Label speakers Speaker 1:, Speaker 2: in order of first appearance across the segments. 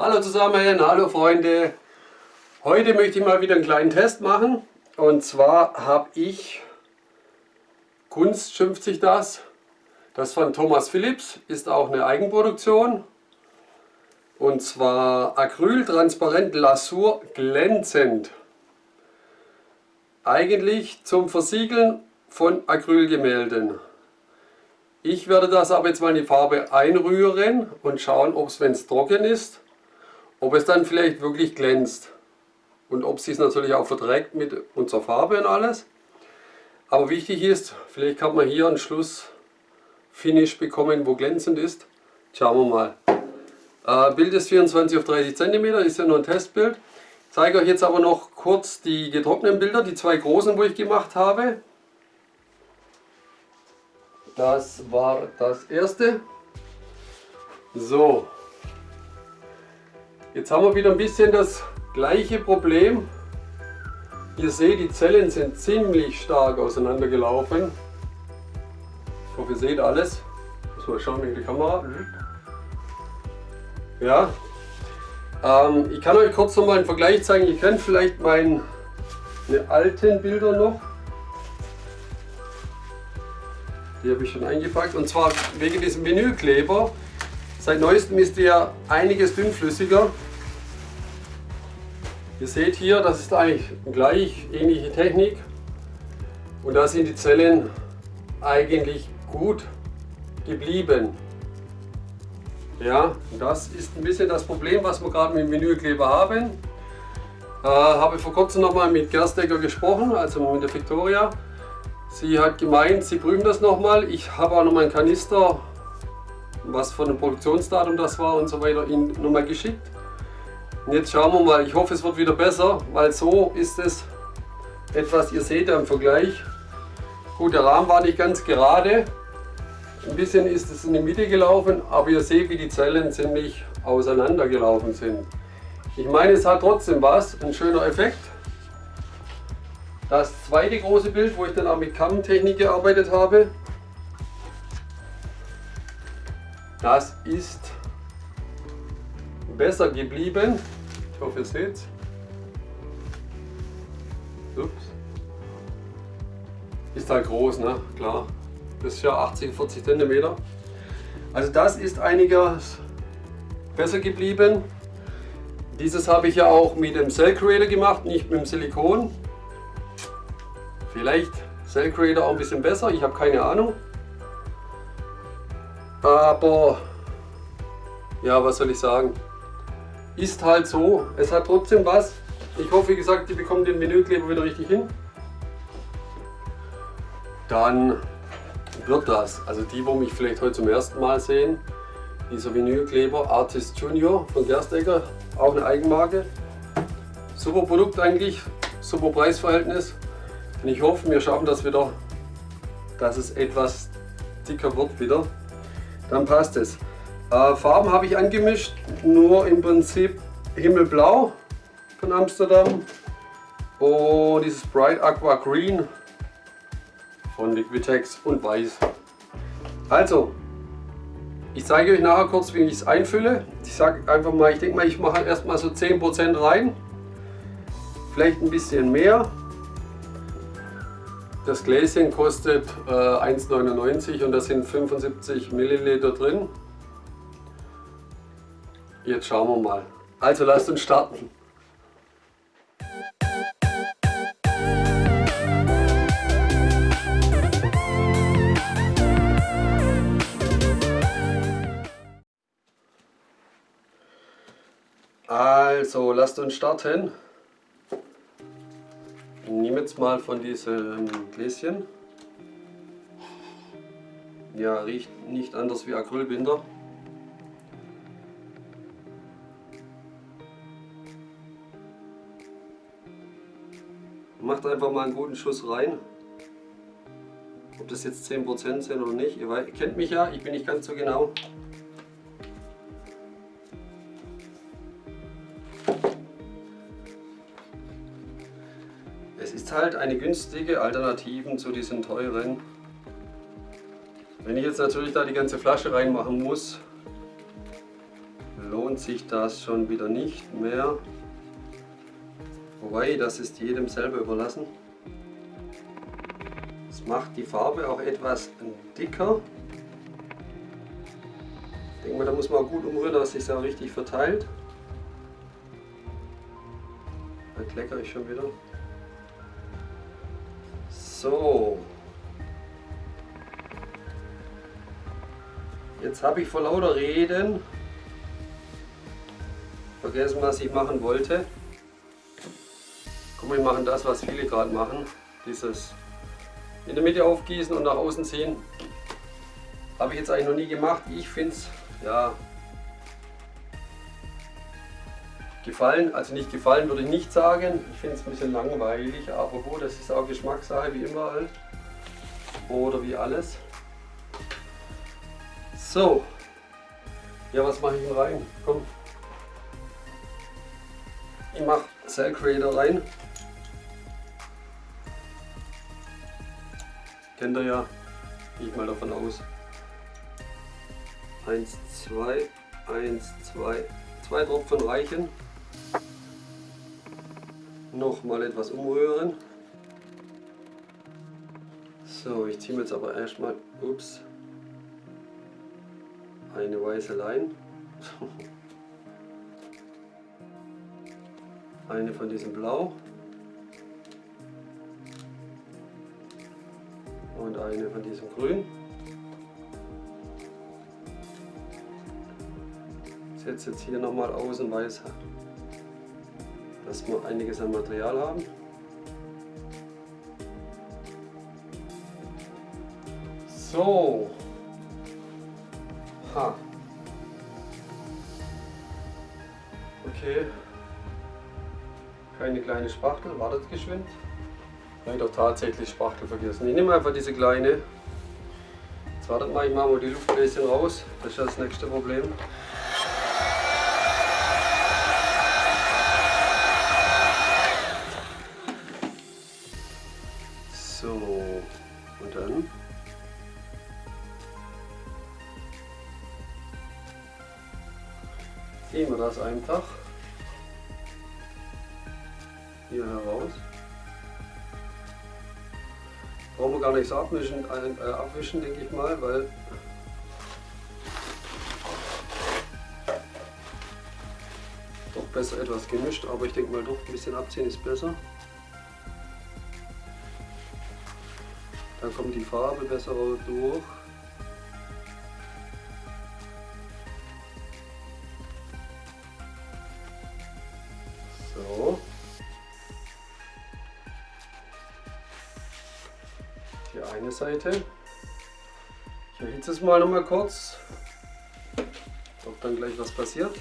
Speaker 1: Hallo zusammen, hallo Freunde. Heute möchte ich mal wieder einen kleinen Test machen. Und zwar habe ich, Kunst schimpft sich das, das von Thomas Philips, ist auch eine Eigenproduktion. Und zwar Acryl Transparent Lasur glänzend. Eigentlich zum Versiegeln von Acrylgemälden. Ich werde das aber jetzt mal in die Farbe einrühren und schauen, ob es, wenn es trocken ist, ob es dann vielleicht wirklich glänzt. Und ob es sich natürlich auch verträgt mit unserer Farbe und alles. Aber wichtig ist, vielleicht kann man hier einen Schlussfinish bekommen, wo glänzend ist. Schauen wir mal. Äh, Bild ist 24 auf 30 cm, ist ja nur ein Testbild. Ich zeige euch jetzt aber noch kurz die getrockneten Bilder, die zwei großen, wo ich gemacht habe. Das war das erste. So, Jetzt haben wir wieder ein bisschen das gleiche Problem. Ihr seht, die Zellen sind ziemlich stark auseinandergelaufen. Ich hoffe, ihr seht alles. Muss mal schauen in die Kamera. Ja. Ähm, ich kann euch kurz noch mal einen Vergleich zeigen. Ihr kennt vielleicht meine alten Bilder noch. Die habe ich schon eingepackt. Und zwar wegen diesem Vinylkleber. Seit neuestem ist der einiges dünnflüssiger. Ihr seht hier, das ist eigentlich gleich ähnliche Technik und da sind die Zellen eigentlich gut geblieben. Ja, das ist ein bisschen das Problem, was wir gerade mit dem Vinylkleber haben. Äh, habe vor kurzem nochmal mit Gerstecker gesprochen, also mit der Victoria. Sie hat gemeint, sie prüfen das nochmal. Ich habe auch nochmal einen Kanister, was von dem Produktionsdatum das war und so weiter, Ihnen nochmal geschickt. Und jetzt schauen wir mal, ich hoffe es wird wieder besser, weil so ist es etwas, ihr seht ja im Vergleich. Gut, der Rahmen war nicht ganz gerade, ein bisschen ist es in die Mitte gelaufen, aber ihr seht, wie die Zellen ziemlich auseinander gelaufen sind. Ich meine, es hat trotzdem was, ein schöner Effekt. Das zweite große Bild, wo ich dann auch mit Kammentechnik gearbeitet habe, das ist besser geblieben. Ich hoffe, ihr seht es. Ups. Ist halt groß, ne? Klar. Das ist ja 80, 40 cm. Also das ist einiges besser geblieben. Dieses habe ich ja auch mit dem Cell Creator gemacht, nicht mit dem Silikon. Vielleicht Cell Creator auch ein bisschen besser, ich habe keine Ahnung. Aber ja, was soll ich sagen? Ist halt so. Es hat trotzdem was. Ich hoffe, wie gesagt, die bekommen den Menükleber wieder richtig hin. Dann wird das. Also die, wo mich vielleicht heute zum ersten Mal sehen, dieser Vinylkleber Artist Junior von Gerstecker, auch eine Eigenmarke. Super Produkt eigentlich, super Preisverhältnis. Und ich hoffe, wir schaffen das wieder, dass es etwas dicker wird wieder. Dann passt es. Äh, Farben habe ich angemischt, nur im Prinzip Himmelblau von Amsterdam und dieses Bright Aqua Green von Liquitex und Weiß. Also, ich zeige euch nachher kurz, wie ich es einfülle. Ich sage einfach mal, ich denke mal, ich mache erstmal so 10% rein. Vielleicht ein bisschen mehr. Das Gläschen kostet äh, 1,99 und da sind 75 Milliliter drin. Jetzt schauen wir mal. Also lasst uns starten. Also lasst uns starten. Ich jetzt mal von diesem Gläschen. Ja, riecht nicht anders wie Acrylbinder. Macht einfach mal einen guten Schuss rein. Ob das jetzt 10% sind oder nicht. Ihr, kennt mich ja, ich bin nicht ganz so genau. Es ist halt eine günstige Alternative zu diesen teuren. Wenn ich jetzt natürlich da die ganze Flasche reinmachen muss, lohnt sich das schon wieder nicht mehr. Wobei, das ist jedem selber überlassen. Es macht die Farbe auch etwas dicker. Ich denke mal, da muss man gut umrühren, dass sich auch richtig verteilt. Da kleckere ich schon wieder. So. Jetzt habe ich vor lauter Reden vergessen, was ich machen wollte. Guck mal, wir machen das, was viele gerade machen. Dieses in der Mitte aufgießen und nach außen ziehen. Habe ich jetzt eigentlich noch nie gemacht. Ich finde es, ja, gefallen. Also nicht gefallen würde ich nicht sagen. Ich finde es ein bisschen langweilig, aber gut, das ist auch Geschmackssache wie immer halt. Oder wie alles. So. Ja, was mache ich denn rein? Komm. Ich mache Cell Creator rein. Kennt ihr ja. Gehe ich mal davon aus. 1, 2, 1, 2, zwei Tropfen reichen. Noch mal etwas umrühren. So, ich ziehe jetzt aber erstmal, ups, eine weiße Lein. eine von diesem Blau. Eine von diesem Grün. Setze jetzt hier nochmal außen weiß, dass wir einiges an Material haben. So, Ha. Okay. Keine kleine Spachtel, wartet geschwind. Doch tatsächlich Spachtel vergessen. Ich nehme einfach diese kleine. Jetzt wartet mal, ich mache mal die Luftbläschen raus. Das ist das nächste Problem. ziehen wir das einfach hier heraus. Wir gar nichts abwischen, äh, abwischen denke ich mal, weil doch besser etwas gemischt, aber ich denke mal doch ein bisschen abziehen ist besser. Dann kommt die Farbe besser durch. Seite. Ich erhitze es mal noch mal kurz, ob dann gleich was passiert.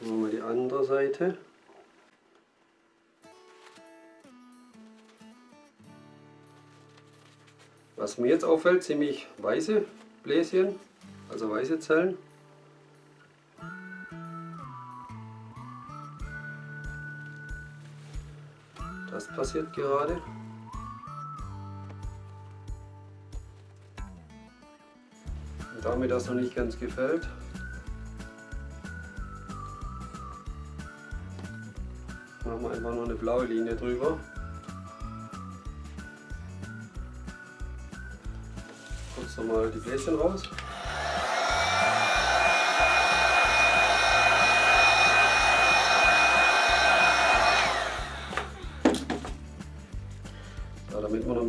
Speaker 1: Machen wir die andere Seite. Was mir jetzt auffällt, ziemlich weiße Bläschen also weiße Zellen. Das passiert gerade. Und da mir das noch nicht ganz gefällt, machen wir einfach noch eine blaue Linie drüber. Kurz nochmal die Bläschen raus.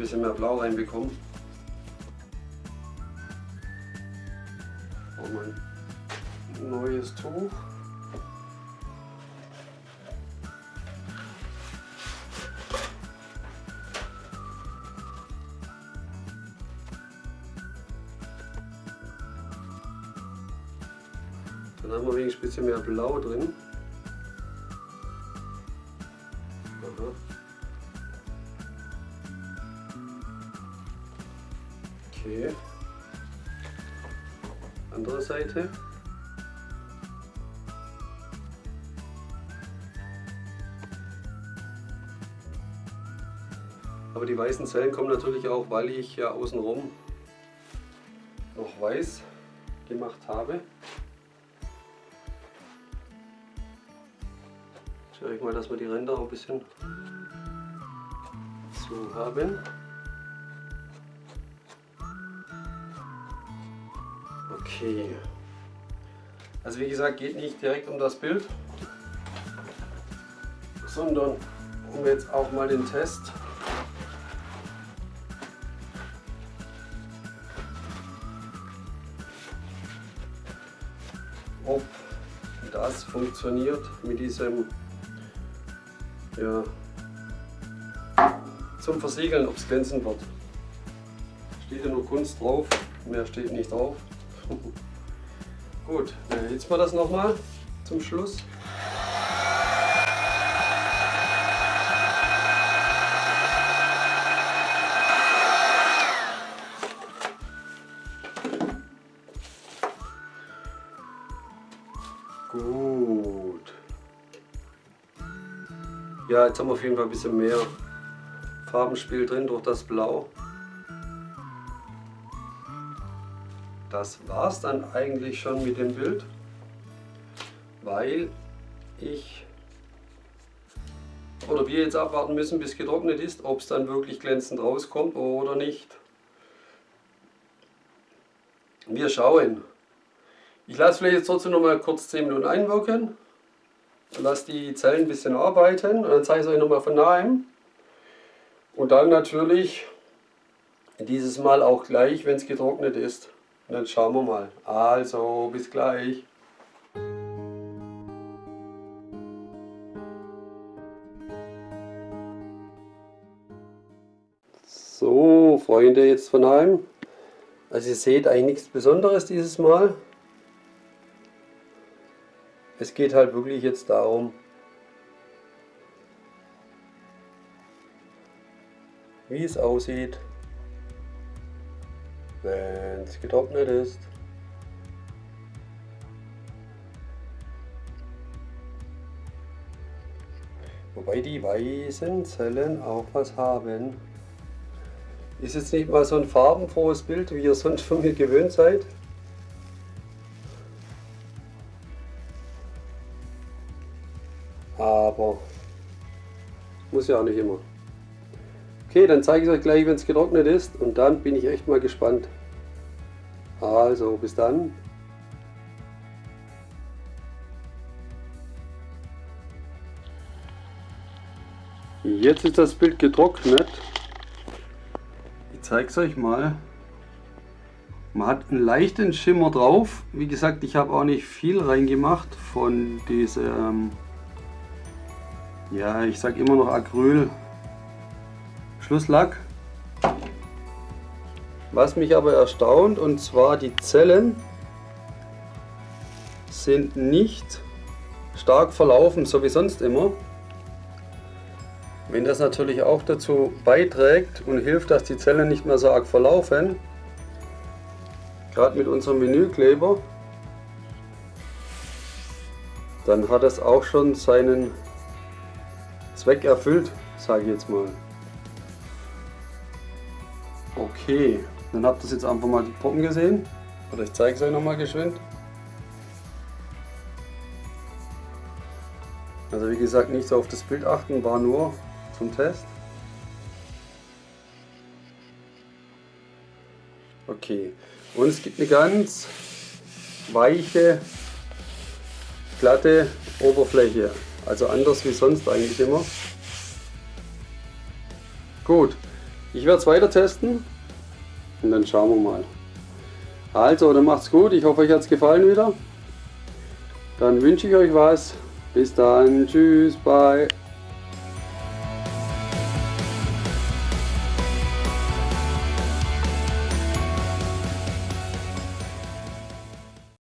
Speaker 1: Bisschen mehr Blau reinbekommen. Brauchen wir neues Tuch. Dann haben wir wenigstens ein bisschen mehr Blau drin. Seite. Aber die weißen Zellen kommen natürlich auch, weil ich ja außenrum noch weiß gemacht habe. Schaue ich mal, dass wir die Ränder auch ein bisschen so haben. Okay. Also wie gesagt, geht nicht direkt um das Bild, sondern um jetzt auch mal den Test ob das funktioniert mit diesem ja, zum Versiegeln, ob es glänzen wird. Steht ja nur Kunst drauf, mehr steht nicht drauf. Gut, dann erhitzen wir das nochmal zum Schluss. Gut. Ja, jetzt haben wir auf jeden Fall ein bisschen mehr Farbenspiel drin durch das Blau. Das war es dann eigentlich schon mit dem Bild, weil ich oder wir jetzt abwarten müssen, bis getrocknet ist, ob es dann wirklich glänzend rauskommt oder nicht. Wir schauen. Ich lasse vielleicht jetzt trotzdem noch mal kurz 10 Minuten einwirken. Lasse die Zellen ein bisschen arbeiten und dann zeige ich es euch noch mal von nahem. Und dann natürlich dieses Mal auch gleich, wenn es getrocknet ist. Und dann schauen wir mal. Also, bis gleich. So, Freunde jetzt von heim. Also ihr seht eigentlich nichts Besonderes dieses Mal. Es geht halt wirklich jetzt darum, wie es aussieht wenn es getrocknet ist. Wobei die weißen Zellen auch was haben. Ist jetzt nicht mal so ein farbenfrohes Bild, wie ihr sonst von mir gewöhnt seid. Aber muss ja auch nicht immer. Okay, dann zeige ich es euch gleich, wenn es getrocknet ist und dann bin ich echt mal gespannt. Also, bis dann. Jetzt ist das Bild getrocknet. Ich zeige es euch mal. Man hat einen leichten Schimmer drauf. Wie gesagt, ich habe auch nicht viel reingemacht von diesem, ja, ich sage immer noch Acryl Schlusslack. Was mich aber erstaunt, und zwar die Zellen sind nicht stark verlaufen, so wie sonst immer. Wenn das natürlich auch dazu beiträgt und hilft, dass die Zellen nicht mehr so arg verlaufen, gerade mit unserem Menükleber, dann hat es auch schon seinen Zweck erfüllt, sage ich jetzt mal. Okay, dann habt ihr jetzt einfach mal die Puppen gesehen. Oder ich zeige es euch nochmal geschwind. Also wie gesagt, nicht so auf das Bild achten, war nur zum Test. Okay, und es gibt eine ganz weiche, glatte Oberfläche. Also anders wie sonst eigentlich immer. Gut, ich werde es weiter testen und dann schauen wir mal. Also, dann macht's gut. Ich hoffe, euch hat es gefallen wieder. Dann wünsche ich euch was. Bis dann. Tschüss. Bye.